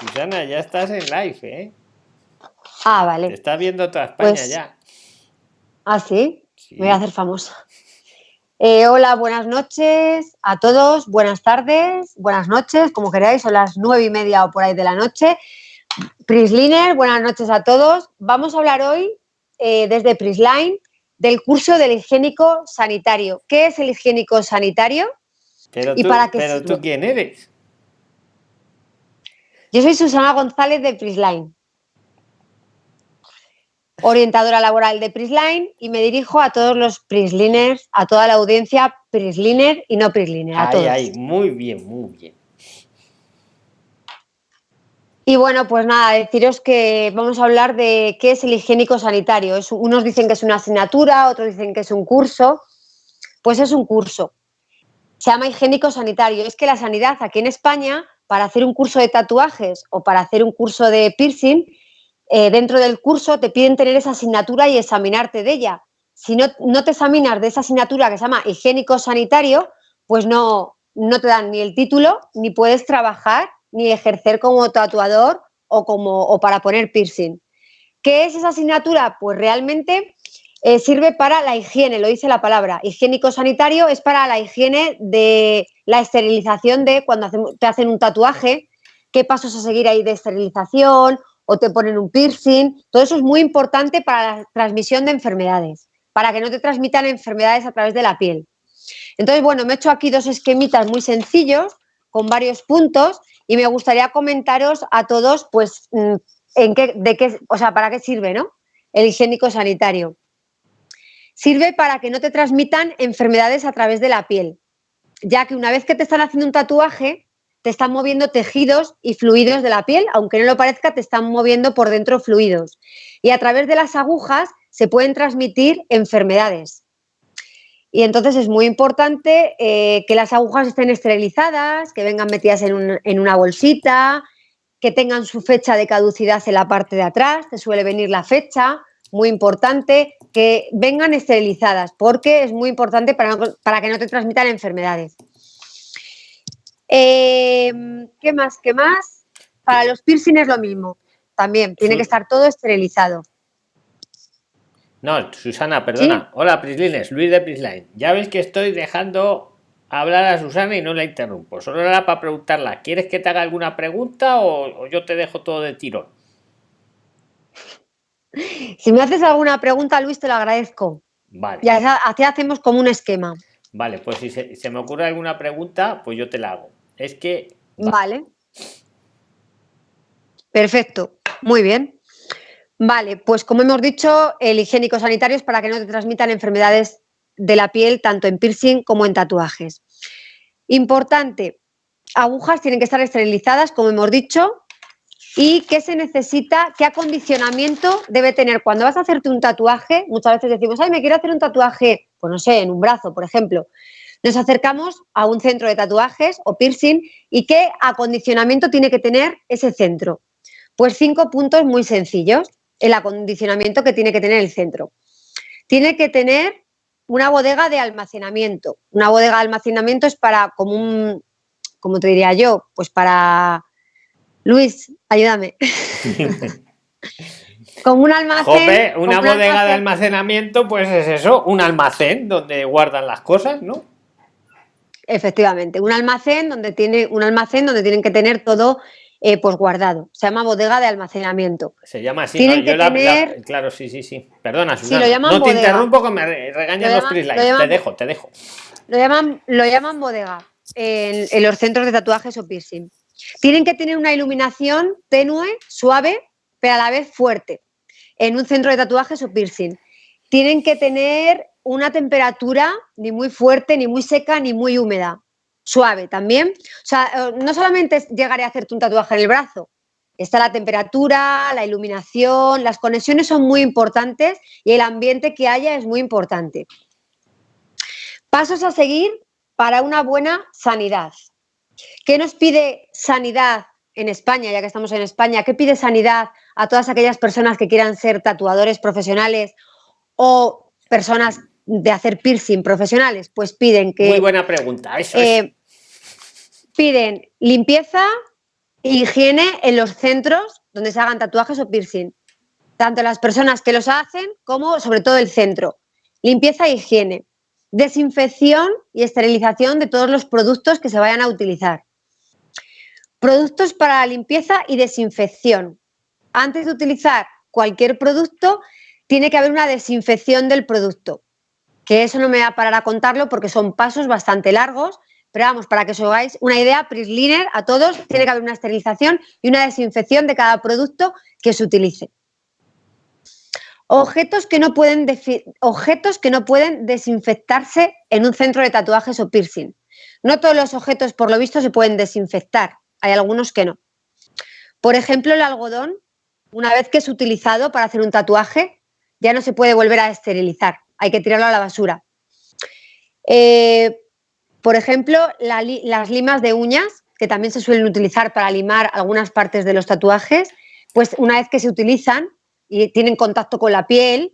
Susana, ya estás en live, ¿eh? Ah, vale. Te está viendo toda España Pues- ya. ¿Ah, sí? Sí. Me voy a hacer famosa. Eh, hola, buenas noches a todos, buenas tardes, buenas noches, como queráis, son las nueve y media o por ahí de la noche. Prisliner, buenas noches a todos. Vamos a hablar hoy eh, desde Prisline del curso del higiénico sanitario. ¿Qué es el higiénico sanitario? Pero, ¿Y tú, para qué pero tú quién eres? Yo soy Susana González de Prisline, orientadora laboral de Prisline y me dirijo a todos los Prisliners, a toda la audiencia Prisliner y no Prisliner, a Ahí, todos. ahí, muy bien, muy bien. Y bueno, pues nada, deciros que vamos a hablar de qué es el higiénico sanitario. Es- unos dicen que es una asignatura, otros dicen que es un curso. Pues es un curso. Se llama higiénico sanitario. Es que la sanidad aquí en España, para hacer un curso de tatuajes o para hacer un curso de piercing, eh, dentro del curso te piden tener esa asignatura y examinarte de ella. Si no, no te examinas de esa asignatura que se llama higiénico sanitario, pues no, no te dan ni el título, ni puedes trabajar, ni ejercer como tatuador o, como, o para poner piercing. ¿Qué es esa asignatura? Pues realmente eh, sirve para la higiene, lo dice la palabra. Higiénico sanitario es para la higiene de la esterilización de cuando te hacen un tatuaje, qué pasos a seguir ahí de esterilización o te ponen un piercing. Todo eso es muy importante para la transmisión de enfermedades, para que no te transmitan enfermedades a través de la piel. Entonces, bueno, me he hecho aquí dos esquemitas muy sencillos con varios puntos y me gustaría comentaros a todos, pues, mm, en qué, de qué, o sea, para qué sirve, ¿no? El higiénico sanitario. Sirve para que no te transmitan enfermedades a través de la piel, ya que una vez que te están haciendo un tatuaje, te están moviendo tejidos y fluidos de la piel, aunque no lo parezca, te están moviendo por dentro fluidos. Y a través de las agujas se pueden transmitir enfermedades. Y entonces es muy importante eh, que las agujas estén esterilizadas, que vengan metidas en, en una bolsita, que tengan su fecha de caducidad en la parte de atrás, te suele venir la fecha, muy importante, que vengan esterilizadas, porque es muy importante para, no- para que no te transmitan enfermedades. Eh, ¿Qué más? ¿Qué más? Para los piercing es lo mismo, también, tiene que estar todo esterilizado. No, Susana, perdona. Hola, Prislines, Luis de Prisline. Ya veis que estoy dejando hablar a Susana y no la interrumpo. Solo era para preguntarla, ¿quieres que te haga alguna pregunta o, o yo te dejo todo de tirón? Si me haces alguna pregunta, Luis, te lo agradezco. Vale. Y así hacemos como un esquema. Vale, pues si se, se me ocurre alguna pregunta, pues yo te la hago. Es que va, Vale. Perfecto. Muy bien. Vale, pues como hemos dicho, el higiénico sanitario es para que no te transmitan enfermedades de la piel, tanto en piercing como en tatuajes. Importante, agujas tienen que estar esterilizadas, como hemos dicho. ¿Y qué se necesita? ¿Qué acondicionamiento debe tener? Cuando vas a hacerte un tatuaje, muchas veces decimos, ay, me quiero hacer un tatuaje, pues no sé, en un brazo, por ejemplo. Nos acercamos a un centro de tatuajes o piercing y qué acondicionamiento tiene que tener ese centro. Pues cinco puntos muy sencillos, el acondicionamiento que tiene que tener el centro. Tiene que tener una bodega de almacenamiento. Una bodega de almacenamiento es para, como un, como te diría yo, pues para... Luis, ayúdame. como un almacén. Jope, una un bodega de almacenamiento, pues es eso, un almacén donde guardan las cosas, ¿no? Efectivamente, un almacén donde tiene un almacén donde tienen que tener todo eh, pues guardado. Se llama bodega de almacenamiento. Se llama así. Tienen ¿no? Yo que la- la- tener- claro, sí, sí, sí. Perdona, Susana. no te interrumpo que me re- regañan Lo los Prisline. lo Te dejo, te dejo. Lo llaman, lo llaman bodega en, en los centros de tatuajes o piercing. Tienen que tener una iluminación tenue, suave, pero a la vez fuerte. En un centro de tatuajes o piercing. Tienen que tener una temperatura ni muy fuerte, ni muy seca, ni muy húmeda. Suave también. O sea, eh, no solamente es llegar a hacerte un tatuaje en el brazo. Está la temperatura, la iluminación, las conexiones son muy importantes y el ambiente que haya es muy importante. Pasos a seguir para una buena sanidad. ¿Qué nos pide sanidad en España, ya que estamos en España? ¿Qué pide sanidad a todas aquellas personas que quieran ser tatuadores profesionales o personas de hacer piercing profesionales? Pues piden que Muy buena pregunta, eso es. eh, piden limpieza, higiene en los centros donde se hagan tatuajes o piercing. Tanto las personas que los hacen como sobre todo el centro. Limpieza e higiene. Desinfección y esterilización de todos los productos que se vayan a utilizar. Productos para la limpieza y desinfección. Antes de utilizar cualquier producto, tiene que haber una desinfección del producto. Que eso no me va a parar a contarlo porque son pasos bastante largos, pero vamos, para que os hagáis una idea, Prisliner a todos tiene que haber una esterilización y una desinfección de cada producto que se utilice. Objetos que, no pueden objetos que no pueden desinfectarse en un centro de tatuajes o piercing. No todos los objetos, por lo visto, se pueden desinfectar. Hay algunos que no. Por ejemplo, el algodón, una vez que es utilizado para hacer un tatuaje, ya no se puede volver a esterilizar. Hay que tirarlo a la basura. Eh, por ejemplo, las limas de uñas, que también se suelen utilizar para limar algunas partes de los tatuajes, pues una vez que se utilizan y tienen contacto con la piel,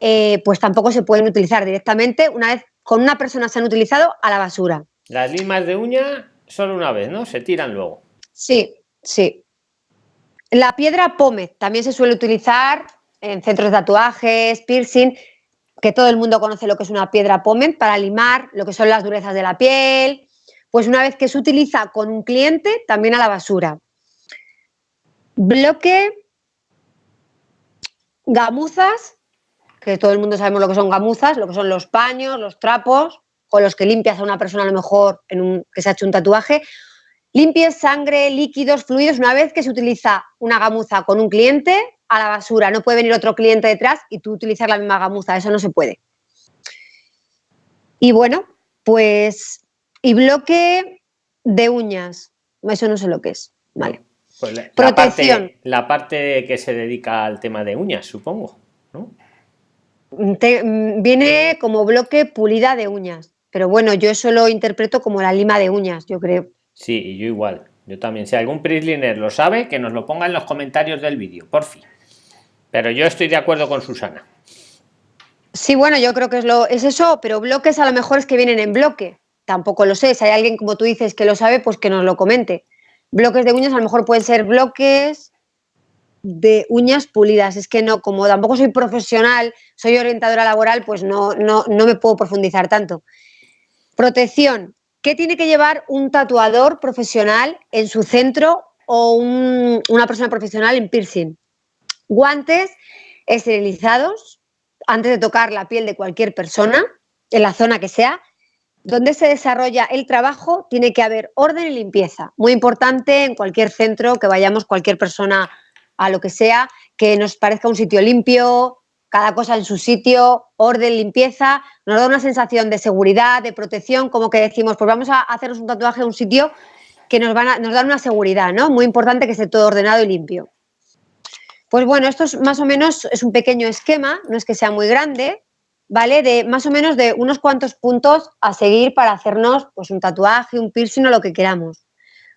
eh, pues tampoco se pueden utilizar directamente. Una vez con una persona se han utilizado a la basura. Las limas de uña solo una vez, ¿no? Se tiran luego. Sí, sí. La piedra pómez también se suele utilizar en centros de tatuajes, piercing que todo el mundo conoce lo que es una piedra pómez para limar lo que son las durezas de la piel, pues una vez que se utiliza con un cliente, también a la basura. Bloque, gamuzas, que todo el mundo sabemos lo que son gamuzas, lo que son los paños, los trapos, con los que limpias a una persona a lo mejor en un, que se ha hecho un tatuaje. Limpies sangre, líquidos, fluidos, una vez que se utiliza una gamuza con un cliente, a la basura. No puede venir otro cliente detrás y tú utilizar la misma gamuza, eso no se puede. Y bueno, pues, y bloque de uñas, eso no sé lo que es, vale. Pues la, Protección. La parte, que se dedica al tema de uñas, supongo, ¿no? Mm, viene como bloque pulida de uñas, pero bueno, yo eso lo interpreto como la lima de uñas, yo creo. Sí, y yo igual. Yo también. Si algún Prisliner lo sabe, que nos lo ponga en los comentarios del vídeo, por fin. Pero yo estoy de acuerdo con Susana. Sí, bueno, yo creo que es, lo, es eso, pero bloques a lo mejor es que vienen en bloque. Tampoco lo sé. Si hay alguien, como tú dices, que lo sabe, pues que nos lo comente. Bloques de uñas a lo mejor pueden ser bloques de uñas pulidas. Es que no, como tampoco soy profesional, soy orientadora laboral, pues no, no, no me puedo profundizar tanto. Protección. ¿Qué tiene que llevar un tatuador profesional en su centro o una persona profesional en piercing? guantes esterilizados antes de tocar la piel de cualquier persona, en la zona que sea, donde se desarrolla el trabajo tiene que haber orden y limpieza. Muy importante en cualquier centro que vayamos, cualquier persona a lo que sea, que nos parezca un sitio limpio, cada cosa en su sitio, orden, limpieza, nos da una sensación de seguridad, de protección, como que decimos, pues vamos a hacernos un tatuaje en un sitio que nos, van a, nos dan una seguridad, ¿no? Muy importante que esté todo ordenado y limpio. Pues bueno, esto es más o menos es un pequeño esquema, no es que sea muy grande, ¿vale? De más o menos de unos cuantos puntos a seguir para hacernos pues un tatuaje, un piercing o lo que queramos.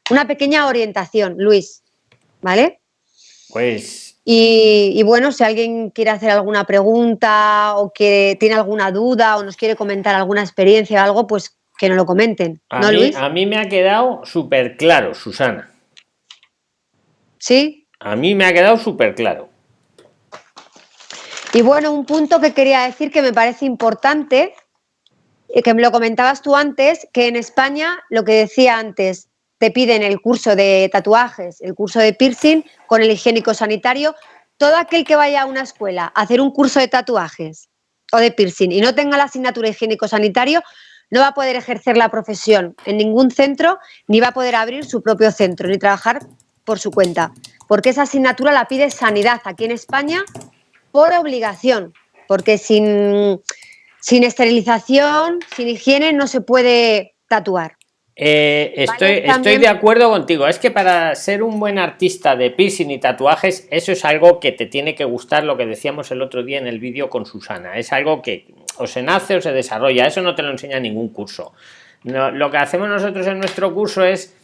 Una pequeña orientación, Luis, ¿vale? Pues... Y, bueno, si alguien quiere hacer alguna pregunta o que tiene alguna duda o nos quiere comentar alguna experiencia o algo, pues que nos lo comenten. A, mí, a mí me ha quedado súper claro, Susana. ¿Sí? A mí me ha quedado súper claro. Y bueno, un punto que quería decir que me parece importante, y que me lo comentabas tú antes, que en España, lo que decía antes, te piden el curso de tatuajes, el curso de piercing con el higiénico sanitario. Todo aquel que vaya a una escuela a hacer un curso de tatuajes o de piercing y no tenga la asignatura higiénico sanitario, no va a poder ejercer la profesión en ningún centro, ni va a poder abrir su propio centro, ni trabajar por su cuenta porque esa asignatura la pide Sanidad aquí en España por obligación, porque sin, sin esterilización, sin higiene, no se puede tatuar. Eh, estoy, estoy de acuerdo contigo. Es que para ser un buen artista de piercing y tatuajes, eso es algo que te tiene que gustar, lo que decíamos el otro día en el vídeo con Susana. Es algo que o se nace o se desarrolla. Eso no te lo enseña ningún curso. lo que hacemos nosotros en nuestro curso es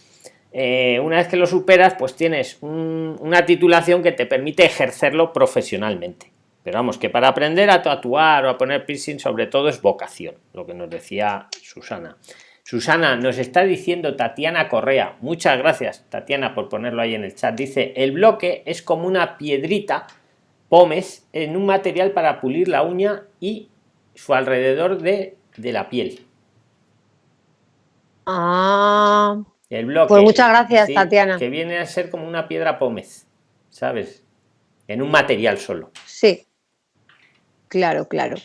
eh, una vez que lo superas, pues tienes una titulación que te permite ejercerlo profesionalmente. Pero vamos, que para aprender a tatuar o a poner piercing, sobre todo es vocación, lo que nos decía Susana. Susana, nos está diciendo Tatiana Correa. Muchas gracias, Tatiana, por ponerlo ahí en el chat. Dice, el bloque es como una piedrita, pomes, en un material para pulir la uña y su alrededor de, la piel. Ah. El bloque. Pues muchas gracias, Tatiana. Que viene a ser como una piedra pómez, ¿sabes? En un material solo. Sí. Claro, claro.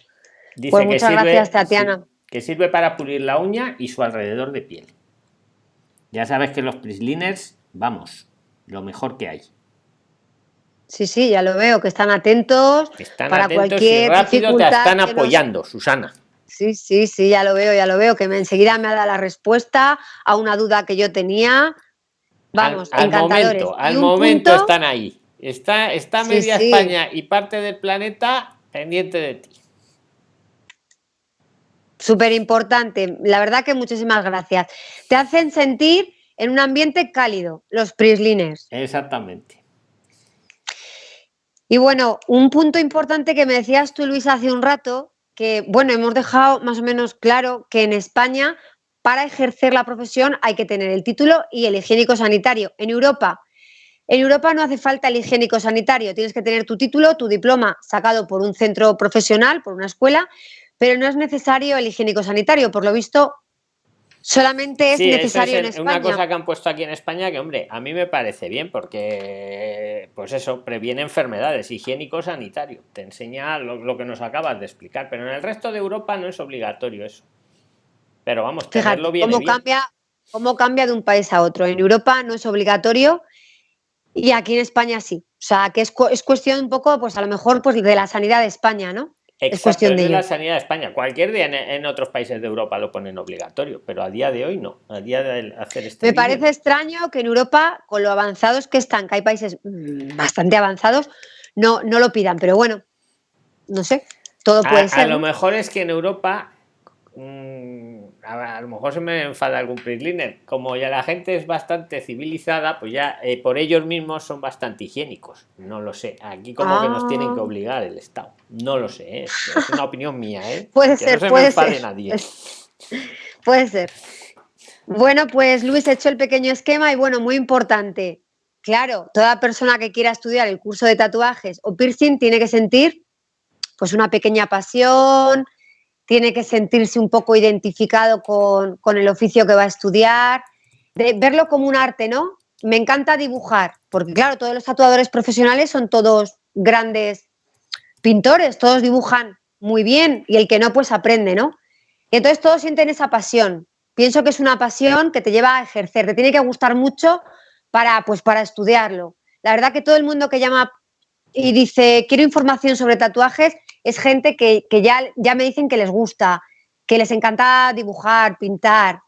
Dice pues muchas gracias, Tatiana que sirve para pulir la uña y su alrededor de piel. Ya sabes que los prisliners, vamos, lo mejor que hay. Sí, sí, ya lo veo, que están atentos están para cualquier y rápido te están apoyando, Susana. Sí, sí, sí, ya lo veo, ya lo veo, que me, enseguida me ha dado la respuesta a una duda que yo tenía. Vamos, al, momento, al momento están ahí. Está, está media España y parte del planeta pendiente de ti. Súper importante. La verdad que muchísimas gracias. Te hacen sentir en un ambiente cálido, los Prisliners. Exactamente. Y bueno, un punto importante que me decías tú, Luis, hace un rato, que bueno, hemos dejado más o menos claro que en España, para ejercer la profesión, hay que tener el título y el higiénico sanitario. En Europa, en Europa no hace falta el higiénico sanitario, tienes que tener tu título, tu diploma sacado por un centro profesional, por una escuela, pero no es necesario el higiénico sanitario. Por lo visto, solamente es necesario en España. Una cosa que han puesto aquí en España que, hombre, a mí me parece bien porque, pues eso, previene enfermedades, higiénico sanitario. Te enseña lo, que nos acabas de explicar, pero en el resto de Europa no es obligatorio eso. Pero vamos, tenerlo bien. ¿cómo cambia, ¿Cómo cambia de un país a otro? En Europa no es obligatorio y aquí en España sí. O sea, que es, es cuestión un poco, pues a lo mejor, pues de la sanidad de España, ¿no? es cuestión de, la sanidad de España. Cualquier día en, otros países de Europa lo ponen obligatorio, pero a día de hoy no. A día de hacer este Me parece extraño que en Europa, con lo avanzados que están, que hay países mm, bastante avanzados, no, no lo pidan. Pero bueno, no sé, todo puede ser. A lo mejor es que en Europa mm, a, lo mejor se me enfada algún prisliner. Como ya la gente es bastante civilizada, pues ya eh, por ellos mismos son bastante higiénicos. No lo sé. Aquí como que nos tienen que ah. obligar el Estado. No lo sé. ¿eh? Es una opinión mía. ¿eh? Puede ser, puede ser. Nadie. Puede ser. Bueno, pues Luis he hecho el pequeño esquema y bueno, muy importante. Claro, toda persona que quiera estudiar el curso de tatuajes o piercing tiene que sentir pues una pequeña pasión, tiene que sentirse un poco identificado con, el oficio que va a estudiar, de verlo como un arte, ¿no? Me encanta dibujar, porque claro, todos los tatuadores profesionales son todos grandes pintores, todos dibujan muy bien y el que no, pues aprende, ¿no? Y entonces todos sienten esa pasión. Pienso que es una pasión que te lleva a ejercer, te tiene que gustar mucho para, pues, para estudiarlo. La verdad que todo el mundo que llama y dice, quiero información sobre tatuajes, es gente que, ya, ya me dicen que les gusta, que les encanta dibujar, pintar.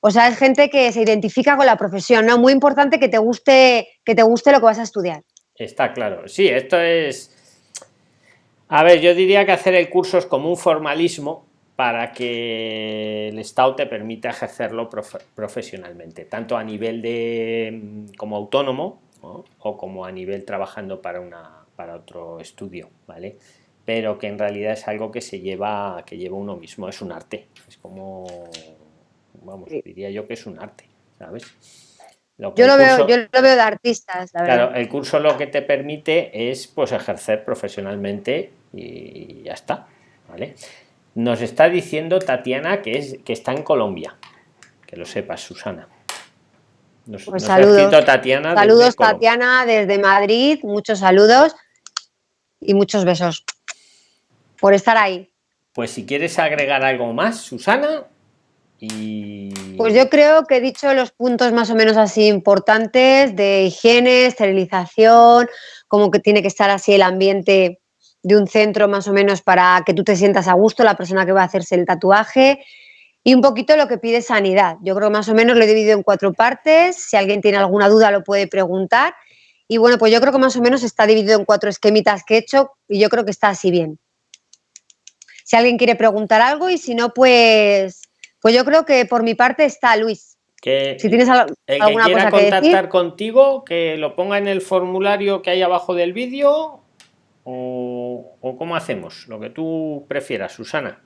O sea, es gente que se identifica con la profesión, ¿no? Muy importante que te guste, que te guste lo que vas a estudiar. Está claro. Sí, esto es. A ver, yo diría que hacer el curso es como un formalismo para que el Estado te permita ejercerlo profesionalmente, tanto a nivel de como autónomo o como a nivel trabajando para una para otro estudio, ¿vale? Pero que en realidad es algo que se lleva, que lleva uno mismo, es un arte, es como, vamos, diría yo que es un arte, ¿sabes? yo, lo veo, yo lo veo de artistas, la Claro, el curso lo que te permite es pues ejercer profesionalmente y ya está, ¿vale? Nos está diciendo Tatiana que, es, que está en Colombia, que lo sepas, Susana. Nos, pues saludos, Tatiana saludos Tatiana desde Madrid, muchos saludos y muchos besos por estar ahí. Pues si quieres agregar algo más, Susana. Y... Pues yo creo que he dicho los puntos más o menos así importantes de higiene, esterilización, como que tiene que estar así el ambiente de un centro más o menos para que tú te sientas a gusto, la persona que va a hacerse el tatuaje y un poquito lo que pide sanidad. Yo creo que más o menos lo he dividido en cuatro partes. Si alguien tiene alguna duda lo puede preguntar. Y bueno, pues yo creo que más o menos está dividido en cuatro esquemitas que he hecho y yo creo que está así bien si alguien quiere preguntar algo y si no, pues, pues yo creo que por mi parte está Luis. Que si tienes alguna que quiera contactar contigo, que lo ponga en el formulario que hay abajo del vídeo o, cómo hacemos, lo que tú prefieras, Susana.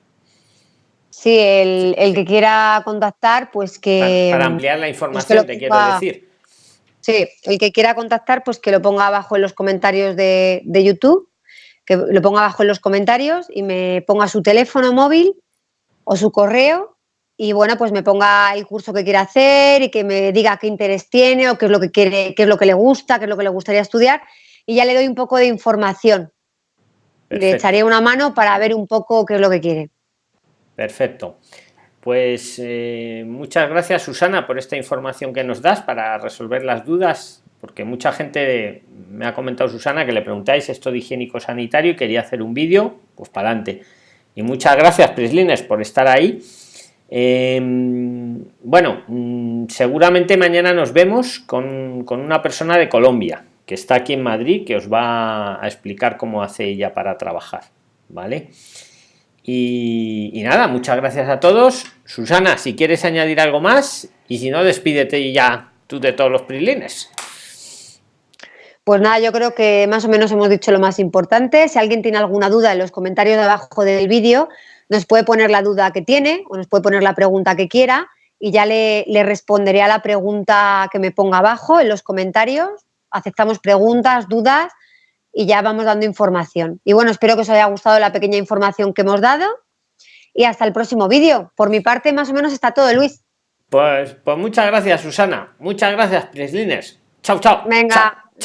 Sí, el, que quiera contactar, pues que... Para, ampliar la pues información, te quiero decir. Sí, el que quiera contactar, pues que lo ponga abajo en los comentarios de, de YouTube, que lo ponga abajo en los comentarios y me ponga su teléfono móvil o su correo y bueno, pues me ponga el curso que quiere hacer y que me diga qué interés tiene o qué es lo que quiere, qué es lo que le gusta, qué es lo que le gustaría estudiar y ya le doy un poco de información. Le echaré una mano para ver un poco qué es lo que quiere. Perfecto. Pues eh, muchas gracias Susana por esta información que nos das para resolver las dudas, porque mucha gente me ha comentado Susana que le preguntáis esto de higiénico sanitario y quería hacer un vídeo, pues para adelante. Y muchas gracias Prislines por estar ahí Em, bueno, mm, seguramente mañana nos vemos con, una persona de Colombia que está aquí en Madrid que os va a explicar cómo hace ella para trabajar, ¿vale? Y, nada, muchas gracias a todos. Susana, si quieres añadir algo más y si no, despídete ya tú de todos los prilines. Pues nada, yo creo que más o menos hemos dicho lo más importante. Si alguien tiene alguna duda en los comentarios de abajo del vídeo, nos puede poner la duda que tiene o nos puede poner la pregunta que quiera y ya le, responderé a la pregunta que me ponga abajo en los comentarios. Aceptamos preguntas, dudas y ya vamos dando información. Y bueno, espero que os haya gustado la pequeña información que hemos dado y hasta el próximo vídeo. Por mi parte, más o menos está todo, Luis. Pues, pues muchas gracias, Susana. Muchas gracias, Prislines. Chao, chao. Venga.